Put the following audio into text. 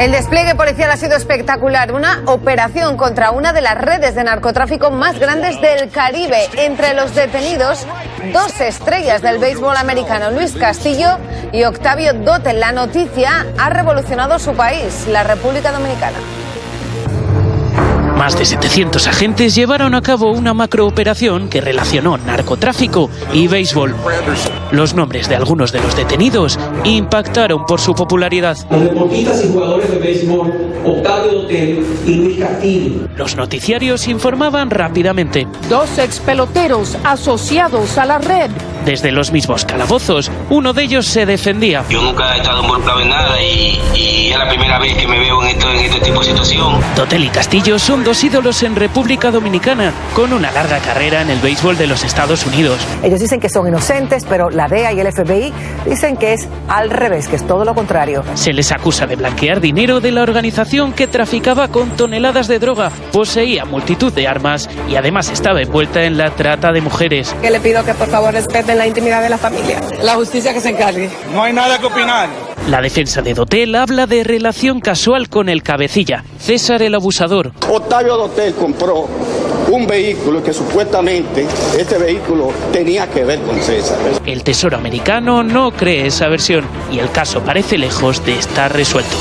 El despliegue policial ha sido espectacular. Una operación contra una de las redes de narcotráfico más grandes del Caribe. Entre los detenidos, dos estrellas del béisbol americano, Luis Castillo y Octavio Dote. La noticia ha revolucionado su país, la República Dominicana. Más de 700 agentes llevaron a cabo una macrooperación que relacionó narcotráfico y béisbol. Los nombres de algunos de los detenidos impactaron por su popularidad. Los deportistas y jugadores de béisbol Octavio Dotel y Luis Castillo. Los noticiarios informaban rápidamente. Dos ex peloteros asociados a la red. Desde los mismos calabozos, uno de ellos se defendía. Yo nunca he estado involucrado en nada y, y es la primera vez que me veo en, esto, en este tipo de situación. Dotel y Castillo son dos ídolos en República Dominicana, con una larga carrera en el béisbol de los Estados Unidos. Ellos dicen que son inocentes, pero la DEA y el FBI dicen que es al revés, que es todo lo contrario. Se les acusa de blanquear dinero de la organización que traficaba con toneladas de droga, poseía multitud de armas y además estaba envuelta en la trata de mujeres. Que le pido que por favor respeten la intimidad de la familia. La justicia que se encargue. No hay nada que opinar. La defensa de Dotel habla de relación casual con el cabecilla, César el abusador. Octavio Dotel compró un vehículo que supuestamente este vehículo tenía que ver con César. El Tesoro americano no cree esa versión y el caso parece lejos de estar resuelto.